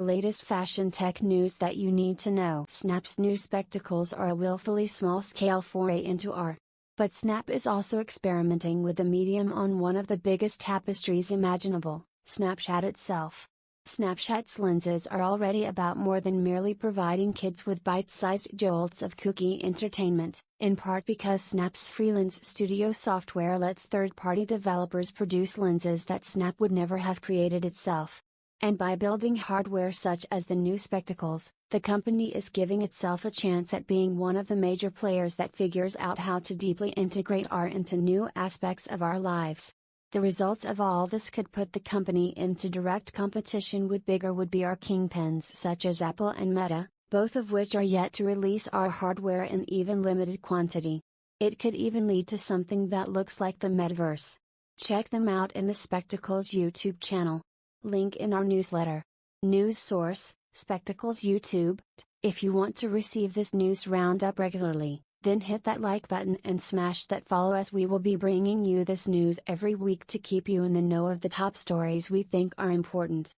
Latest fashion tech news that you need to know. Snap's new spectacles are a willfully small scale foray into art. But Snap is also experimenting with the medium on one of the biggest tapestries imaginable, Snapchat itself. Snapchat's lenses are already about more than merely providing kids with bite-sized jolts of kooky entertainment, in part because Snap's free Lens Studio software lets third-party developers produce lenses that Snap would never have created itself. And by building hardware such as the new spectacles, the company is giving itself a chance at being one of the major players that figures out how to deeply integrate AR into new aspects of our lives. The results of all this could put the company into direct competition with bigger would be AR kingpins such as Apple and Meta, both of which are yet to release AR hardware in even limited quantity. It could even lead to something that looks like the metaverse. Check them out in the Spectacles YouTube channel. Link in our newsletter. News source, Spectacles YouTube. If you want to receive this news roundup regularly, then hit that like button and smash that follow as we will be bringing you this news every week to keep you in the know of the top stories we think are important.